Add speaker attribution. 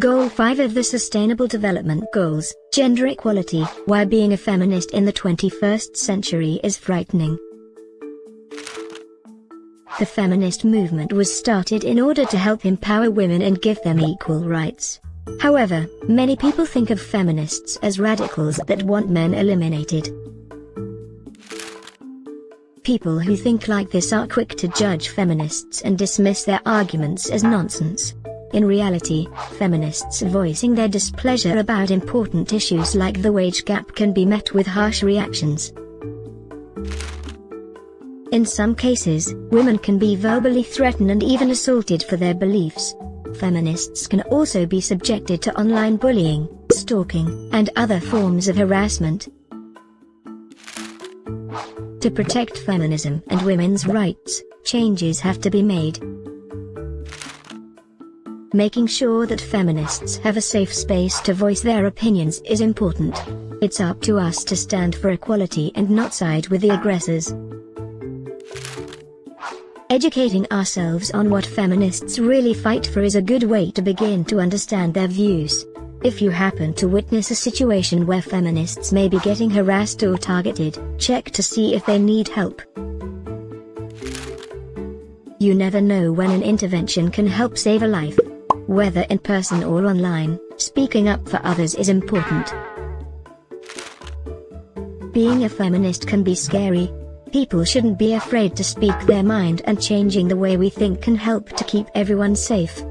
Speaker 1: Goal 5 of the Sustainable Development Goals, Gender Equality, Why being a feminist in the 21st century is frightening. The feminist movement was started in order to help empower women and give them equal rights. However, many people think of feminists as radicals that want men eliminated. People who think like this are quick to judge feminists and dismiss their arguments as nonsense. In reality, feminists voicing their displeasure about important issues like the wage gap can be met with harsh reactions. In some cases, women can be verbally threatened and even assaulted for their beliefs. Feminists can also be subjected to online bullying, stalking, and other forms of harassment. To protect feminism and women's rights, changes have to be made. Making sure that feminists have a safe space to voice their opinions is important. It's up to us to stand for equality and not side with the aggressors. Educating ourselves on what feminists really fight for is a good way to begin to understand their views. If you happen to witness a situation where feminists may be getting harassed or targeted, check to see if they need help. You never know when an intervention can help save a life. Whether in person or online, speaking up for others is important. Being a feminist can be scary. People shouldn't be afraid to speak their mind and changing the way we think can help to keep everyone safe.